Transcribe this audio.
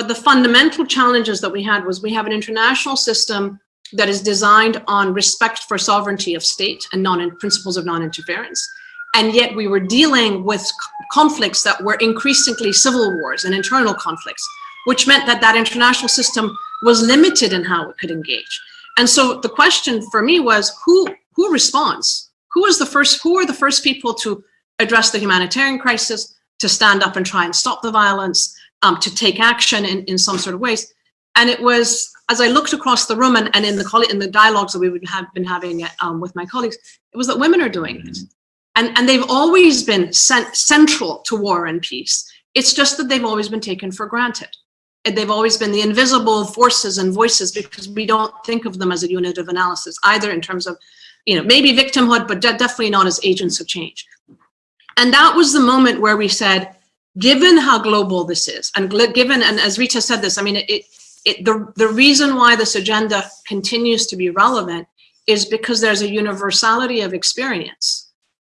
But the fundamental challenges that we had was we have an international system that is designed on respect for sovereignty of state and non principles of non-interference. And yet we were dealing with conflicts that were increasingly civil wars and internal conflicts, which meant that that international system was limited in how it could engage. And so the question for me was who, who responds? Who is the first, who are the first people to address the humanitarian crisis, to stand up and try and stop the violence, um, to take action in, in some sort of ways? And it was, as I looked across the room and, and in the in the dialogues that we would have been having um, with my colleagues, it was that women are doing it. Mm-hmm. And, and they've always been cent central to war and peace. It's just that they've always been taken for granted. And They've always been the invisible forces and voices because we don't think of them as a unit of analysis, either in terms of, you know, maybe victimhood, but de definitely not as agents of change. And that was the moment where we said, given how global this is, and given, and as Rita said this, I mean, it, it, the, the reason why this agenda continues to be relevant is because there's a universality of experience